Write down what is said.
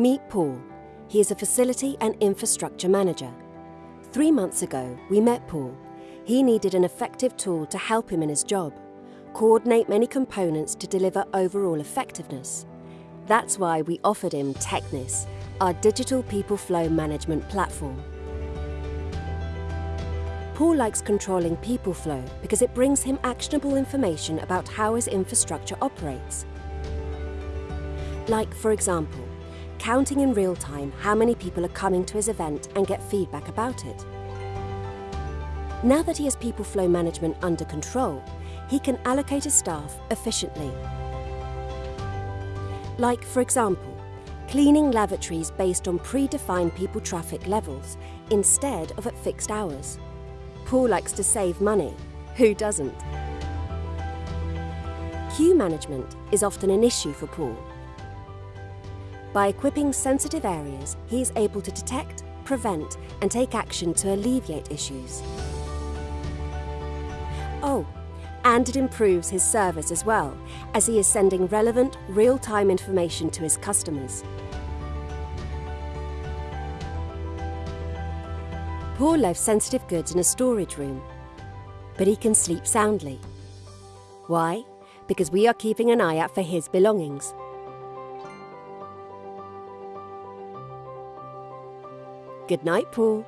Meet Paul. He is a facility and infrastructure manager. Three months ago, we met Paul. He needed an effective tool to help him in his job, coordinate many components to deliver overall effectiveness. That's why we offered him Technis, our digital people flow management platform. Paul likes controlling people flow because it brings him actionable information about how his infrastructure operates. Like, for example, counting in real time how many people are coming to his event and get feedback about it. Now that he has people flow management under control, he can allocate his staff efficiently. Like, for example, cleaning lavatories based on predefined people traffic levels instead of at fixed hours. Paul likes to save money. Who doesn't? Queue management is often an issue for Paul. By equipping sensitive areas, he is able to detect, prevent and take action to alleviate issues. Oh, and it improves his service as well, as he is sending relevant, real-time information to his customers. Paul left sensitive goods in a storage room, but he can sleep soundly. Why? Because we are keeping an eye out for his belongings. Good night, Paul.